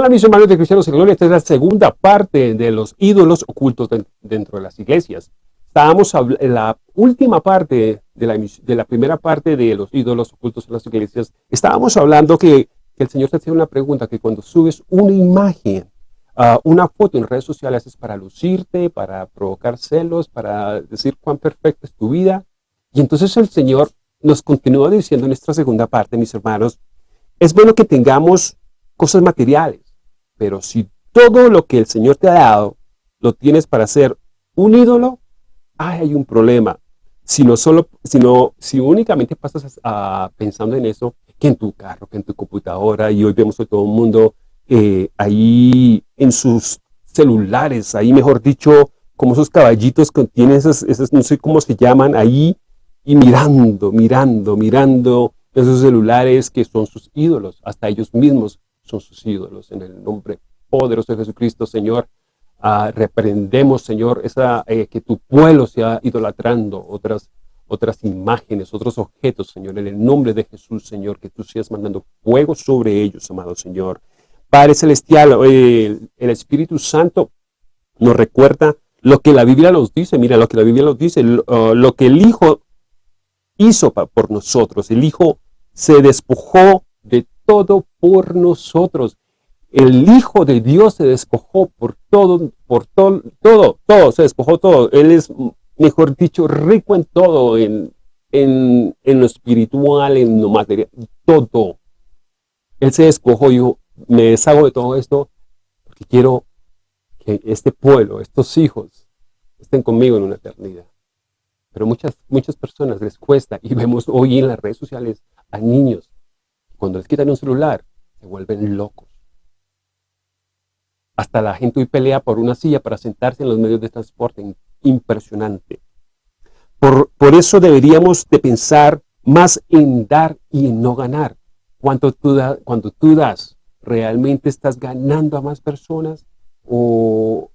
Hola mis hermanos de Cristianos en Gloria, esta es la segunda parte de los ídolos ocultos dentro de las iglesias. Estábamos en la última parte de la, de la, primera parte de los ídolos ocultos en las iglesias. Estábamos hablando que, el Señor te hace una pregunta, que cuando subes una imagen, uh, una foto en redes sociales es para lucirte, para provocar celos, para decir cuán perfecta es tu vida. Y entonces el Señor nos continúa diciendo en esta segunda parte, mis hermanos, es bueno que tengamos cosas materiales, pero si todo lo que el Señor te ha dado lo tienes para ser un ídolo, hay un problema. Si no solo, sino, si únicamente pasas pensando en eso, que en tu carro, que en tu computadora, y hoy vemos a todo el mundo eh, ahí en sus celulares, ahí mejor dicho, como esos caballitos que tienen esas, esas, no sé cómo se llaman, ahí, y mirando, mirando, mirando esos celulares que son sus ídolos, hasta ellos mismos son sus ídolos. En el nombre poderoso de Jesucristo, Señor, uh, reprendemos, Señor, eh, que tu pueblo sea idolatrando otras, otras imágenes, otros objetos, Señor, en el nombre de Jesús, Señor, que tú seas mandando fuego sobre ellos, amado Señor. Padre Celestial, eh, el Espíritu Santo nos recuerda lo que la Biblia nos dice, mira lo que la Biblia nos dice, lo, lo que el Hijo hizo por nosotros, el Hijo se despojó de todo por nosotros. El Hijo de Dios se despojó por todo, por todo, todo, todo, se despojó todo. Él es, mejor dicho, rico en todo, en, en, en lo espiritual, en lo material, todo. Él se despojó yo me deshago de todo esto porque quiero que este pueblo, estos hijos, estén conmigo en una eternidad. Pero muchas, muchas personas les cuesta, y vemos hoy en las redes sociales a niños cuando les quitan un celular, se vuelven locos. Hasta la gente hoy pelea por una silla para sentarse en los medios de transporte. Impresionante. Por, por eso deberíamos de pensar más en dar y en no ganar. Cuando tú, das, ¿realmente estás ganando a más personas? ¿O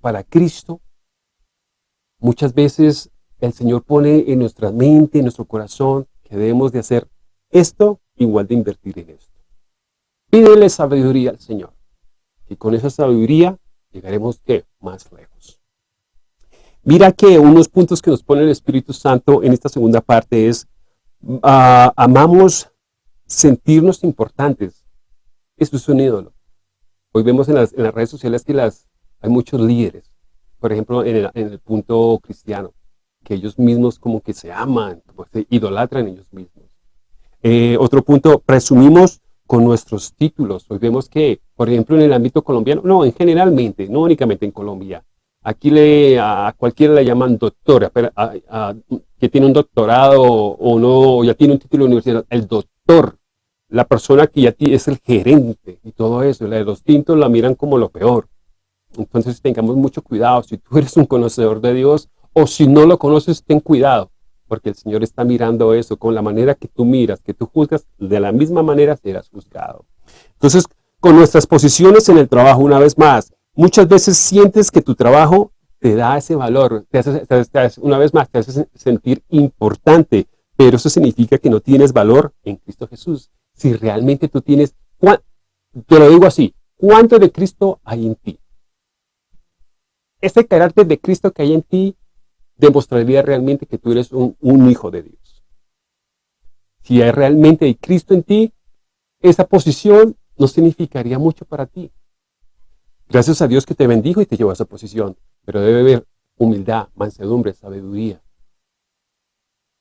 para Cristo? Muchas veces el Señor pone en nuestra mente, en nuestro corazón, que debemos de hacer esto igual de invertir en esto. Pídele sabiduría al Señor. Y con esa sabiduría llegaremos ¿qué? más lejos. Mira que unos puntos que nos pone el Espíritu Santo en esta segunda parte es, uh, amamos sentirnos importantes. Esto es un ídolo. Hoy vemos en las, redes sociales que hay muchos líderes, por ejemplo, en el, punto cristiano, que ellos mismos como que se aman, se idolatran ellos mismos. Eh, otro punto, presumimos con nuestros títulos. Hoy vemos que, por ejemplo, en el ámbito colombiano, no, en generalmente, no únicamente en Colombia, aquí le, a cualquiera le llaman doctora, que tiene un doctorado o no, ya tiene un título universitario, el doctor, la persona que ya es el gerente y todo eso, la de los tintos la miran como lo peor. Entonces tengamos mucho cuidado, si tú eres un conocedor de Dios o si no lo conoces, ten cuidado, porque el Señor está mirando eso, con la manera que tú miras, que tú juzgas, de la misma manera serás juzgado. Entonces, con nuestras posiciones en el trabajo, una vez más, muchas veces sientes que tu trabajo te da ese valor, te hace, una vez más, te hace sentir importante, pero eso significa que no tienes valor en Cristo Jesús. Si realmente tú tienes, te lo digo así, ¿cuánto de Cristo hay en ti? Ese carácter de Cristo que hay en ti demostraría realmente que tú eres un, hijo de Dios. Si hay realmente hay Cristo en ti, esa posición no significaría mucho para ti. Gracias a Dios que te bendijo y te llevó a esa posición, pero debe haber humildad, mansedumbre, sabiduría.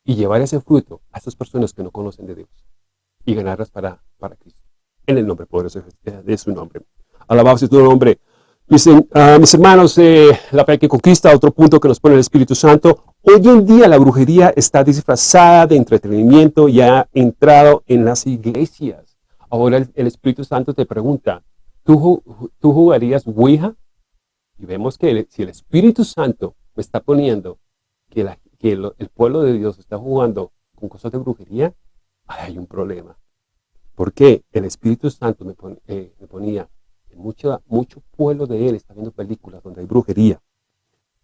Y llevar ese fruto a esas personas que no conocen de Dios y ganarlas para, para Cristo. En el nombre poderoso de su nombre. Alabado sea tu nombre. Mis, uh, mis hermanos, la fe que conquista, otro punto que nos pone el Espíritu Santo. Hoy en día la brujería está disfrazada de entretenimiento y ha entrado en las iglesias. Ahora el, Espíritu Santo te pregunta, ¿tú, ¿tú jugarías Ouija? Y vemos que si el Espíritu Santo me está poniendo que, el, pueblo de Dios está jugando con cosas de brujería, hay un problema. ¿Por qué? El Espíritu Santo me, eh, me ponía mucho, mucho pueblo de él está viendo películas donde hay brujería,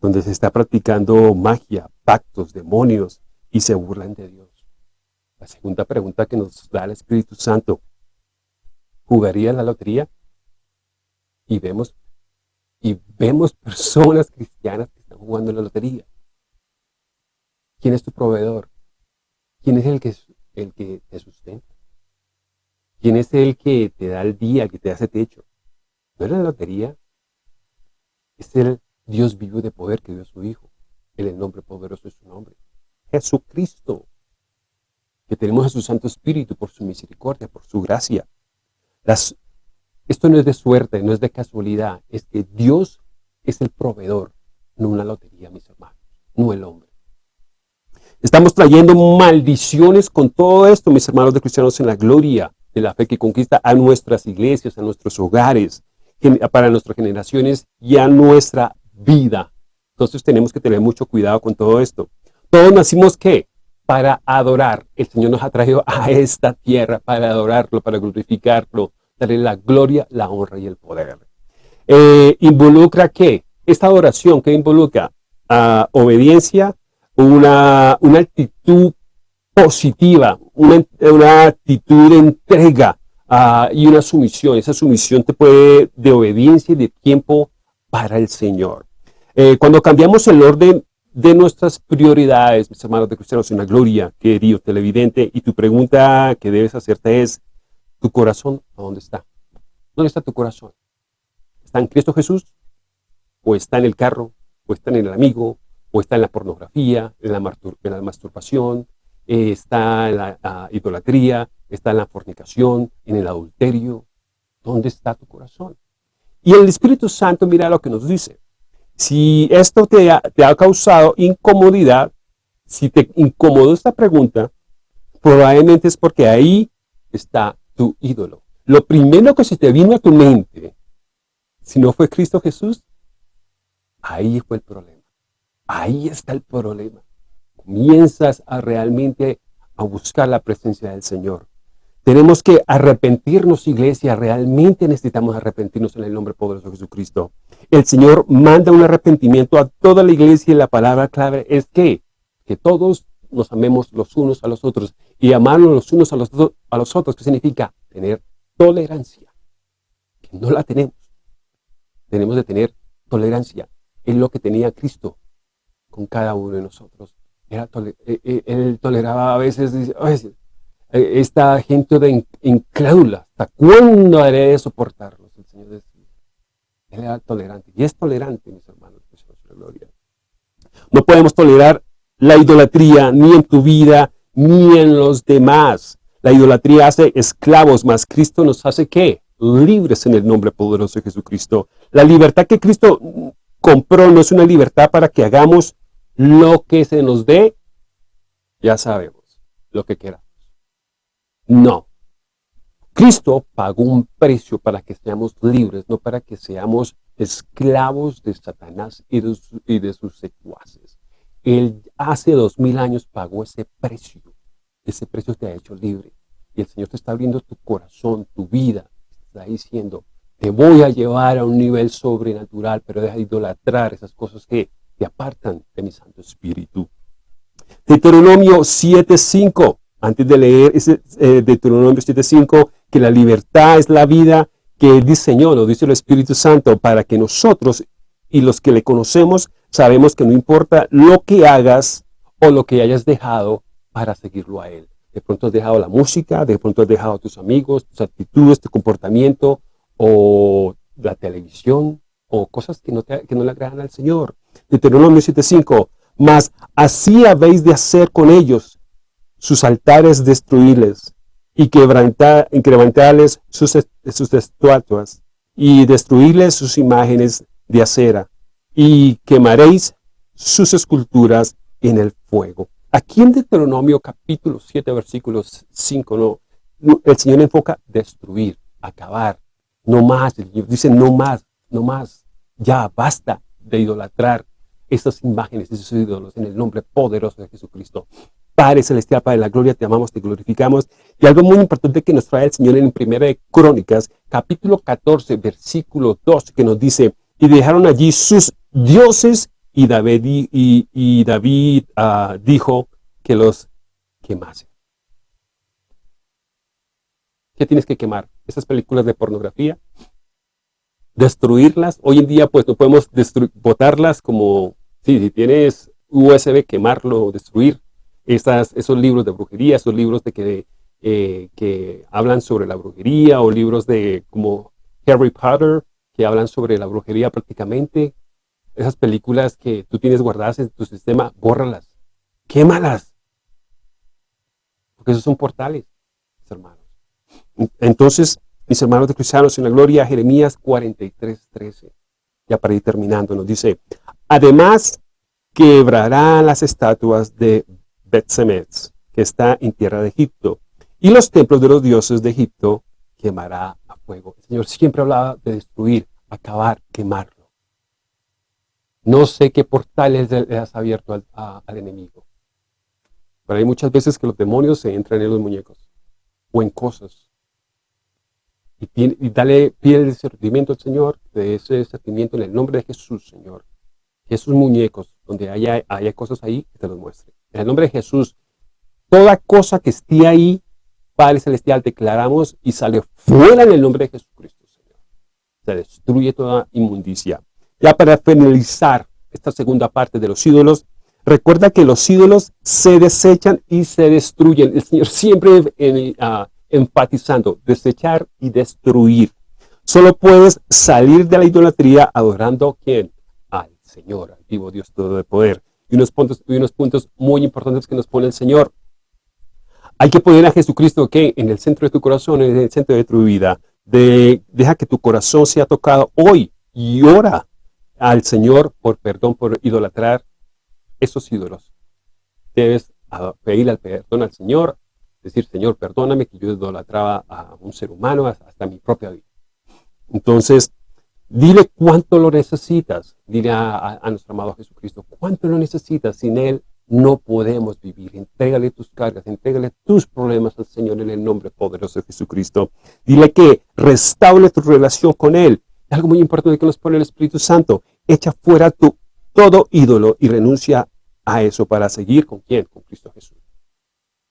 donde se está practicando magia, pactos, demonios, y se burlan de Dios. La segunda pregunta que nos da el Espíritu Santo, ¿jugaría la lotería? Y vemos, y vemos personas cristianas que están jugando la lotería. ¿Quién es tu proveedor? ¿Quién es el que, el que te sustenta? ¿Quién es el que te da el día, el que te hace techo? No es la lotería, es el Dios vivo de poder que dio a su Hijo. En el nombre poderoso de su nombre. Jesucristo. Que tenemos a su Santo Espíritu por su misericordia, por su gracia. Esto no es de suerte, no es de casualidad. Es que Dios es el proveedor, no una lotería, mis hermanos, no el hombre. Estamos trayendo maldiciones con todo esto, mis hermanos de cristianos, en la gloria de la fe que conquista a nuestras iglesias, a nuestros hogares, para nuestras generaciones y a nuestra vida. Entonces tenemos que tener mucho cuidado con todo esto. Todos nacimos, ¿qué? Para adorar. El Señor nos ha traído a esta tierra para adorarlo, para glorificarlo, darle la gloria, la honra y el poder. Eh, ¿Involucra qué? Esta adoración, ¿qué involucra? Ah, obediencia, una, una actitud positiva, una, una actitud de entrega uh, y una sumisión. Esa sumisión te puede de obediencia y de tiempo para el Señor. Eh, cuando cambiamos el orden de nuestras prioridades, mis hermanos de cristianos, en la gloria, querido televidente, y tu pregunta que debes hacerte es, ¿tu corazón dónde está? ¿Dónde está tu corazón? ¿Está en Cristo Jesús? ¿O está en el carro? ¿O está en el amigo? ¿O está en la pornografía? ¿En la, masturbación? Eh, ¿Está en la idolatría? ¿Está en la fornicación? ¿En el adulterio? ¿Dónde está tu corazón? Y el Espíritu Santo, mira lo que nos dice. Si esto te ha, te ha causado incomodidad, si te incomodó esta pregunta, probablemente es porque ahí está tu ídolo. Lo primero que se te vino a tu mente, si no fue Cristo Jesús, ahí fue el problema. Ahí está el problema. Comienzas a realmente a buscar la presencia del Señor. Tenemos que arrepentirnos, iglesia. Realmente necesitamos arrepentirnos en el nombre poderoso de Jesucristo. El Señor manda un arrepentimiento a toda la iglesia y la palabra clave es que, que todos nos amemos los unos a los otros y amarnos los unos a los, a los otros, que significa tener tolerancia, que no la tenemos. Tenemos de tener tolerancia. Es lo que tenía Cristo con cada uno de nosotros. Era eh, eh, él toleraba a veces, a veces eh, esta gente de incrédula. ¿Hasta cuándo haré de soportarlos? El Señor decía. Él era tolerante. Y es tolerante, mis hermanos. Gloria. No podemos tolerar la idolatría ni en tu vida ni en los demás. La idolatría hace esclavos, más Cristo nos hace ¿qué? Libres en el nombre poderoso de Jesucristo. La libertad que Cristo compró no es una libertad para que hagamos lo que se nos dé, ya sabemos, lo que queramos. No. Cristo pagó un precio para que seamos libres, no para que seamos esclavos de Satanás y de, sus secuaces. Él hace dos mil años pagó ese precio. Ese precio te ha hecho libre. Y el Señor te está abriendo tu corazón, tu vida. Te está diciendo, te voy a llevar a un nivel sobrenatural, pero deja de idolatrar esas cosas que te apartan de mi Santo Espíritu. Deuteronomio 7.5 antes de leer ese eh, Deuteronomio 7.5, que la libertad es la vida que diseñó, lo dice el Espíritu Santo, para que nosotros y los que le conocemos sabemos que no importa lo que hagas o lo que hayas dejado para seguirlo a Él. De pronto has dejado la música, de pronto has dejado a tus amigos, tus actitudes, tu comportamiento, o la televisión, o cosas que no, que no le agradan al Señor. Deuteronomio 7.5, mas así habéis de hacer con ellos, sus altares destruirles y quebrantarles sus, sus estatuas y destruirles sus imágenes de acera y quemaréis sus esculturas en el fuego. Aquí en Deuteronomio capítulo 7 versículos 5 no, el Señor enfoca destruir, acabar, no más, dice no más, no más, ya basta de idolatrar estas imágenes, esos ídolos en el nombre poderoso de Jesucristo. Padre Celestial, Padre de la Gloria, te amamos, te glorificamos. Y algo muy importante que nos trae el Señor en Primera de Crónicas, capítulo 14, versículo 2, que nos dice, y dejaron allí sus dioses, y David, y, David ah, dijo que los quemasen. ¿Qué tienes que quemar? ¿Esas películas de pornografía? destruirlas. Hoy en día pues no podemos botarlas como, sí, si tienes USB, quemarlo, destruir esas, esos libros de brujería, esos libros de que, eh, que hablan sobre la brujería o libros de como Harry Potter que hablan sobre la brujería prácticamente. Esas películas que tú tienes guardadas en tu sistema, bórralas, quémalas. Porque esos son portales, mis hermanos. Entonces, mis hermanos de cristianos en la gloria, Jeremías 43, 13. Ya para ir terminando, nos dice, además quebrará las estatuas de Betsemetz, que está en tierra de Egipto, y los templos de los dioses de Egipto quemará a fuego. El Señor siempre hablaba de destruir, acabar, quemarlo. No sé qué portales le has abierto al, al enemigo. Pero hay muchas veces que los demonios se entran en los muñecos o en cosas y, dale, pide el discernimiento al Señor, de ese discernimiento en el nombre de Jesús, Señor. Que esos muñecos, donde haya, haya cosas ahí, que te los muestre. En el nombre de Jesús, toda cosa que esté ahí, Padre Celestial, declaramos y sale fuera en el nombre de Jesucristo, Señor. Se destruye toda inmundicia. Ya para finalizar esta segunda parte de los ídolos, recuerda que los ídolos se desechan y se destruyen. El Señor siempre uh, enfatizando desechar y destruir. Solo puedes salir de la idolatría adorando quién? Al Señor, al vivo Dios todo de poder. Unos puntos, y unos puntos muy importantes que nos pone el Señor. Hay que poner a Jesucristo que en el centro de tu corazón, en el centro de tu vida. De, deja que tu corazón sea tocado hoy y ora al Señor por perdón, por idolatrar esos ídolos. Debes pedirle al perdón al Señor, decir, Señor, perdóname que yo idolatraba a un ser humano hasta mi propia vida. Entonces, dile cuánto lo necesitas. Dile a, nuestro amado Jesucristo, cuánto lo necesitas. Sin Él no podemos vivir. Entrégale tus cargas, entrégale tus problemas al Señor en el nombre poderoso de Jesucristo. Dile que restaure tu relación con Él. Algo muy importante que nos pone el Espíritu Santo. Echa fuera tu todo ídolo y renuncia a eso para seguir con quién? Con Cristo Jesús.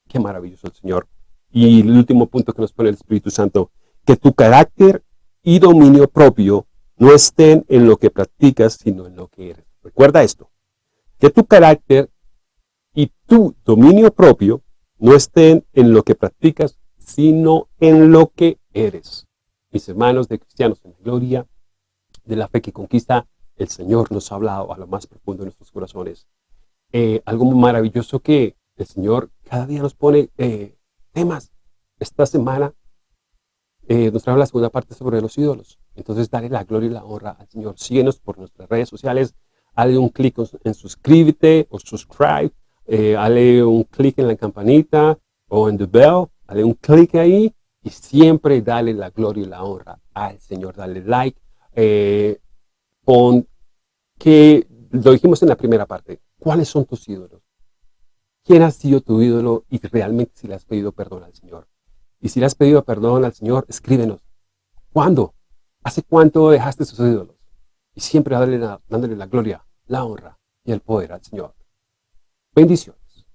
Qué maravilloso el Señor. Y el último punto que nos pone el Espíritu Santo, que tu carácter y dominio propio no estén en lo que practicas, sino en lo que eres. Recuerda esto, que tu carácter y tu dominio propio no estén en lo que practicas, sino en lo que eres. Mis hermanos de cristianos en gloria de la fe que conquista, el Señor nos ha hablado a lo más profundo de nuestros corazones. Eh, algo maravilloso que el Señor cada día nos pone eh, temas. Esta semana eh, nos trae la segunda parte sobre los ídolos. Entonces, dale la gloria y la honra al Señor. Síguenos por nuestras redes sociales. Dale un clic en suscríbete o subscribe. Eh, dale un clic en la campanita o en the bell. Dale un clic ahí y siempre dale la gloria y la honra al Señor. Dale like. Eh, pon que lo dijimos en la primera parte. ¿Cuáles son tus ídolos? quién ha sido tu ídolo y realmente si le has pedido perdón al Señor. Y si le has pedido perdón al Señor, escríbenos. ¿Cuándo? ¿Hace cuánto dejaste sus ídolos? Y siempre dándole la, dándole la gloria, la honra y el poder al Señor. Bendiciones.